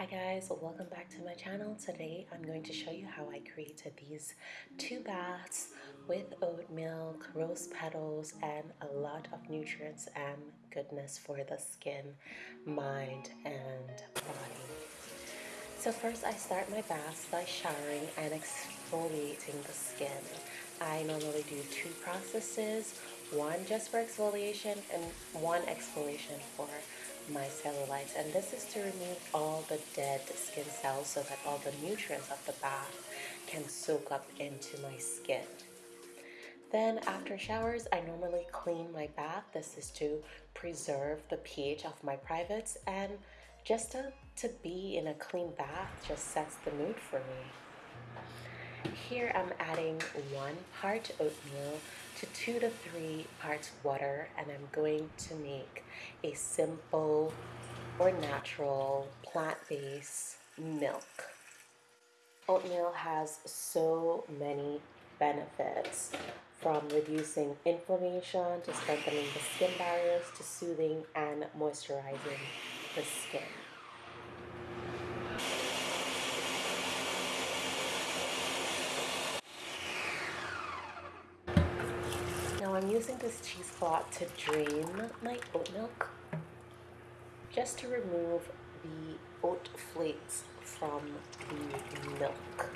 Hi guys, welcome back to my channel. Today I'm going to show you how I created these two baths with oat milk, rose petals, and a lot of nutrients and goodness for the skin, mind, and body. So first I start my baths by showering and exfoliating the skin. I normally do two processes, one just for exfoliation and one exfoliation for my cellulites and this is to remove all the dead skin cells so that all the nutrients of the bath can soak up into my skin. Then after showers, I normally clean my bath. This is to preserve the pH of my privates and just to, to be in a clean bath just sets the mood for me. Here I'm adding one part oatmeal to two to three parts water and I'm going to make a simple or natural plant-based milk. Oatmeal has so many benefits from reducing inflammation to strengthening the skin barriers to soothing and moisturizing the skin. Now I'm using this cheesecloth to drain my oat milk just to remove the oat flakes from the milk.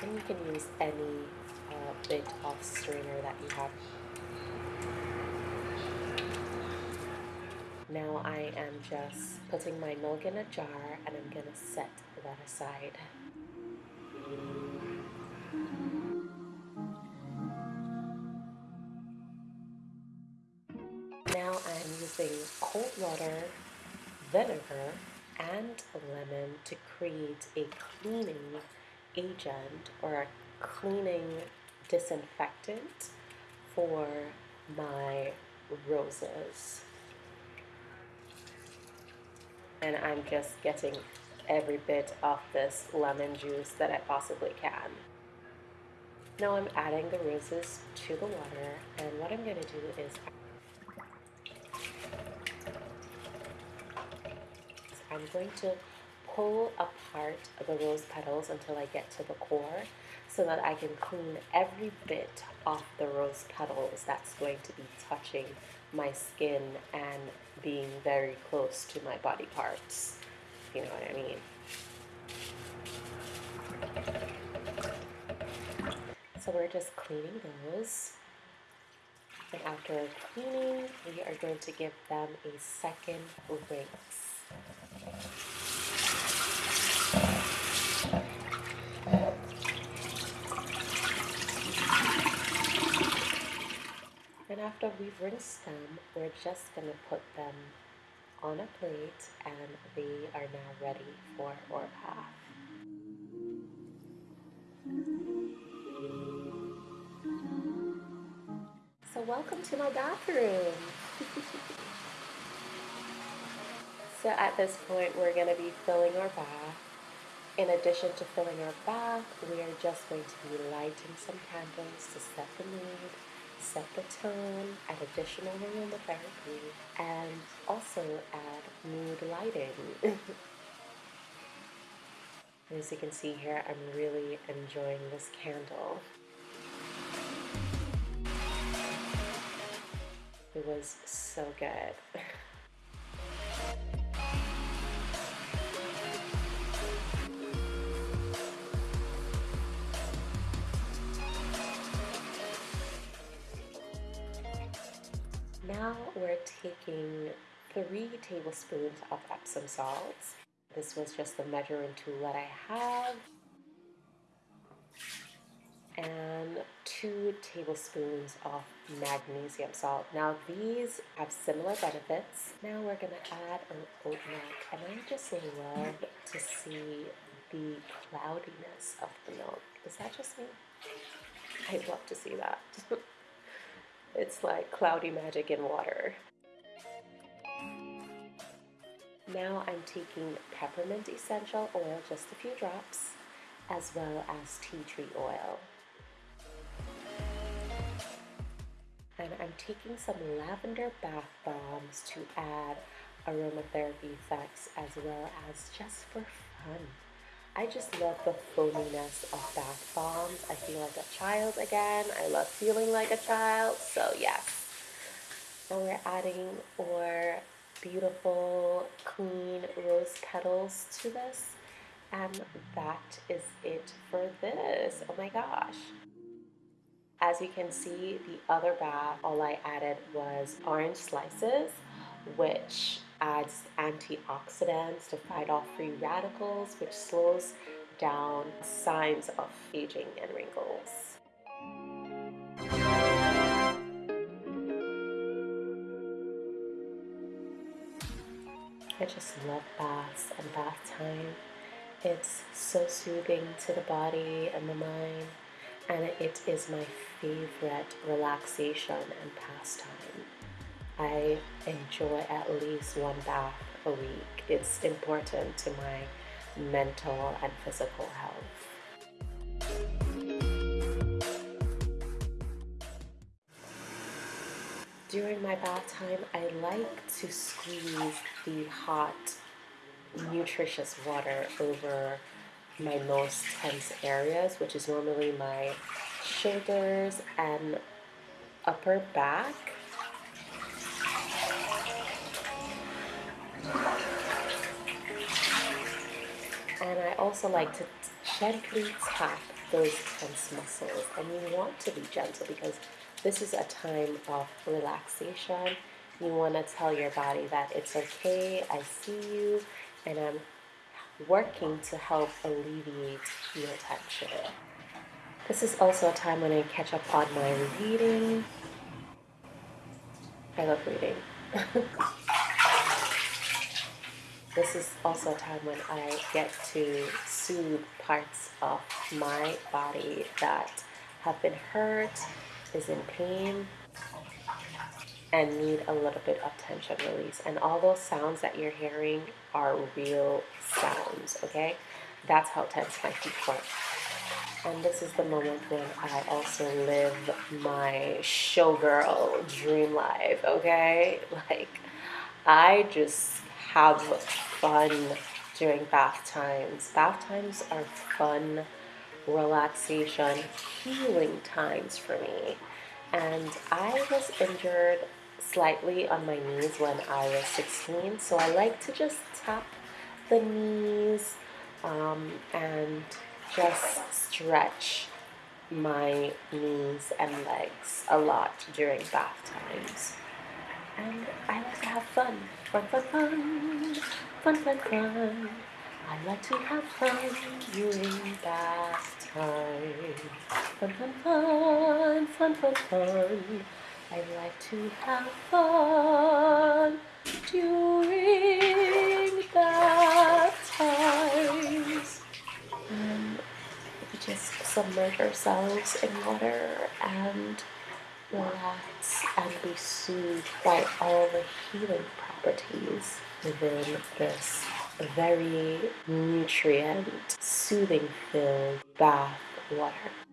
And you can use any uh, bit of strainer that you have. Now I am just putting my milk in a jar and I'm gonna set that aside. Using cold water, vinegar, and lemon to create a cleaning agent or a cleaning disinfectant for my roses. And I'm just getting every bit of this lemon juice that I possibly can. Now I'm adding the roses to the water and what I'm going to do is I'm going to pull apart the rose petals until I get to the core so that I can clean every bit off the rose petals that's going to be touching my skin and being very close to my body parts, you know what I mean. So we're just cleaning those. And after cleaning, we are going to give them a second rinse. And after we've rinsed them, we're just going to put them on a plate and they are now ready for our bath. So welcome to my bathroom. So at this point, we're going to be filling our bath. In addition to filling our bath, we are just going to be lighting some candles to set the mood, set the tone, add additional aromatherapy, and also add mood lighting. As you can see here, I'm really enjoying this candle. It was so good. we're taking three tablespoons of Epsom salts. This was just the measuring tool that I have. And two tablespoons of magnesium salt. Now these have similar benefits. Now we're gonna add an oat milk and I just love to see the cloudiness of the milk. Is that just me? I'd love to see that. It's like cloudy magic in water. Now I'm taking peppermint essential oil, just a few drops, as well as tea tree oil. And I'm taking some lavender bath bombs to add aromatherapy effects as well as just for fun. I just love the foaminess of bath bombs. I feel like a child again. I love feeling like a child. So yes. Now we're adding our beautiful clean rose petals to this. And that is it for this. Oh my gosh. As you can see, the other bath, all I added was orange slices, which adds antioxidants to fight off free radicals, which slows down signs of aging and wrinkles. I just love baths and bath time. It's so soothing to the body and the mind and it is my favorite relaxation and pastime. I enjoy at least one bath a week. It's important to my mental and physical health. During my bath time, I like to squeeze the hot, nutritious water over my most tense areas, which is normally my shoulders and upper back. And I also like to gently tap those tense muscles. And you want to be gentle because this is a time of relaxation. You want to tell your body that it's okay, I see you, and I'm working to help alleviate your tension. This is also a time when I catch up on my reading. I love reading. this is also a time when I get to soothe parts of my body that have been hurt, is in pain, and need a little bit of tension release. And all those sounds that you're hearing are real sounds, okay? That's how tense my feet work. And this is the moment when I also live my showgirl dream life, okay? Like, I just have fun during bath times. Bath times are fun, relaxation, healing times for me. And I was injured slightly on my knees when I was 16, so I like to just tap the knees um, and just stretch my knees and legs a lot during bath times. And I like to have fun. Fun, fun, fun. Fun, fun, fun. I like to have fun during bath time. Fun, fun, fun. Fun, fun, fun. I like to have fun during bath times. Um, and we just submerge ourselves in water and relax and be soothed by all the healing properties within this very nutrient, soothing filled bath water.